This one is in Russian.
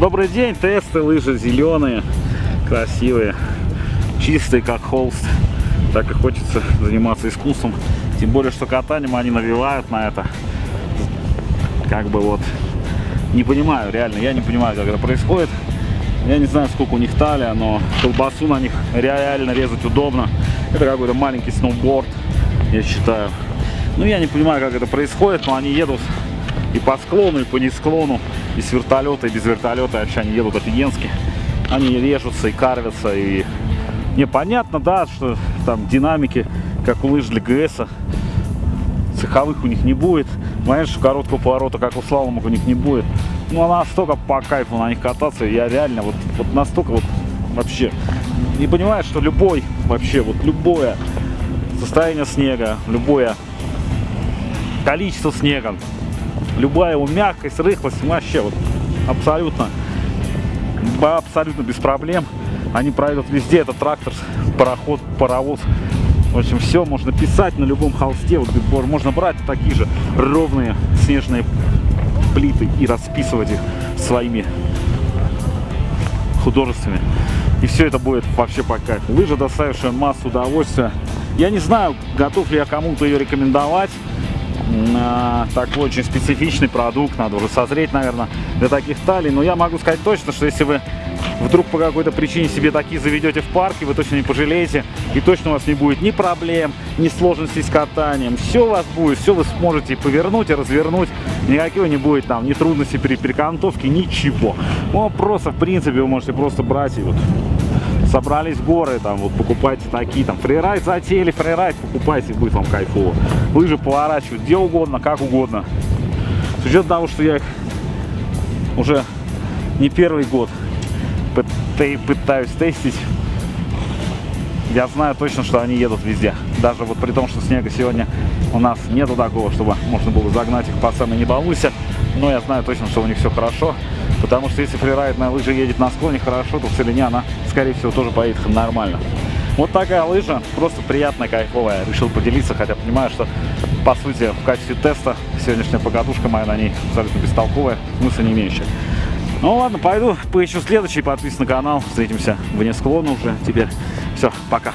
Добрый день, тесты, лыжи зеленые, красивые, чистые, как холст. Так и хочется заниматься искусством. Тем более, что катанием они навевают на это. Как бы вот, не понимаю, реально, я не понимаю, как это происходит. Я не знаю, сколько у них талия, но колбасу на них реально резать удобно. Это какой-то маленький сноуборд, я считаю. Ну, я не понимаю, как это происходит, но они едут и по склону, и по несклону, и с вертолета, и без вертолета. Вообще они едут офигенски. Они режутся и карвятся, и непонятно, да, что там динамики, как у лыж для ГС, цеховых у них не будет. Понятно, что короткого поворота, как у слаломок, у них не будет. Ну, а настолько по кайфу на них кататься, я реально вот, вот настолько вот вообще не понимаю, что любой, вообще вот любое состояние снега, любое количество снега, любая его мягкость, рыхлость, вообще вот абсолютно, абсолютно без проблем. Они пройдут везде, это трактор, пароход, паровоз. В общем, все можно писать на любом холсте. Вот можно брать такие же ровные снежные плиты и расписывать их своими художествами. И все это будет вообще по кайфу. Лыжа, доставившая массу удовольствия. Я не знаю, готов ли я кому-то ее рекомендовать. Такой очень специфичный продукт, надо уже созреть, наверное, для таких талий. Но я могу сказать точно, что если вы вдруг по какой-то причине себе такие заведете в парке, вы точно не пожалеете, и точно у вас не будет ни проблем, ни сложностей с катанием. Все у вас будет, все вы сможете повернуть и развернуть, никакого не будет там, ни трудностей при перекантовке, ничего. Ну, просто, в принципе, вы можете просто брать и вот собрались горы, там, вот покупайте такие, там, фрирайд затеяли, фрирайд покупайте, будет вам кайфово. Лыжи поворачивают где угодно, как угодно. С учетом того, что я их уже не первый год пытаюсь тестить, я знаю точно, что они едут везде. Даже вот при том, что снега сегодня у нас нету такого, чтобы можно было загнать их по самой не балуйся. Но я знаю точно, что у них все хорошо. Потому что если фрирайдная лыжа едет на склоне хорошо, то в целине она, скорее всего, тоже поедет нормально. Вот такая лыжа, просто приятная, кайфовая. Решил поделиться, хотя понимаю, что, по сути, в качестве теста сегодняшняя покатушка моя на ней абсолютно бестолковая, смысла не имеющая. Ну ладно, пойду поищу следующий, подписывайся на канал, встретимся вне склона уже теперь. Все, пока.